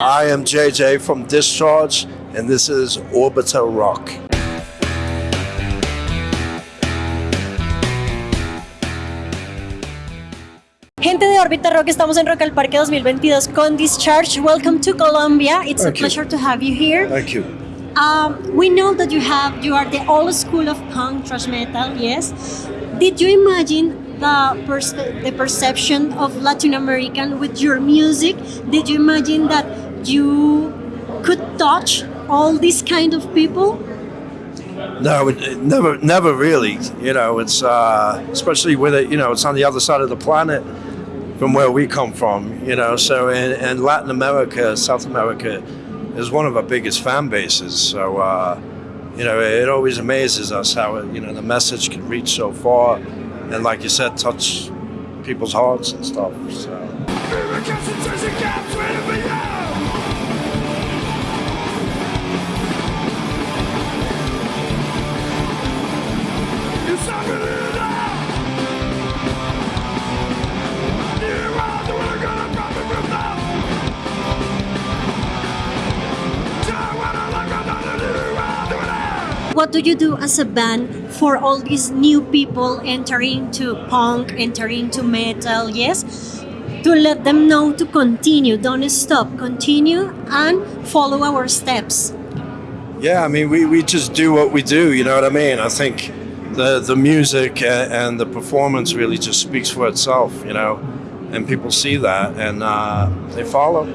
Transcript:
I am JJ from Discharge, and this is Orbital Rock. Gente de Orbita Rock, estamos en Rock al Parque 2022 con Discharge. Welcome to Colombia. It's Thank a you. pleasure to have you here. Thank you. Um, we know that you have you are the old school of punk thrash metal. Yes. Did you imagine the pers- the perception of Latin American with your music? Did you imagine that you could touch all these kind of people? No, it, it never, never really. You know, it's uh, especially with it. You know, it's on the other side of the planet from where we come from. You know, so in, in Latin America, South America is one of our biggest fan bases. So uh, you know, it always amazes us how you know the message can reach so far, and like you said, touch people's hearts and stuff. So. What do you do as a band for all these new people entering to punk, entering to metal? Yes, to let them know to continue, don't stop, continue and follow our steps. Yeah, I mean, we, we just do what we do. You know what I mean? I think the the music a- and the performance really just speaks for itself. You know, and people see that and uh, they follow.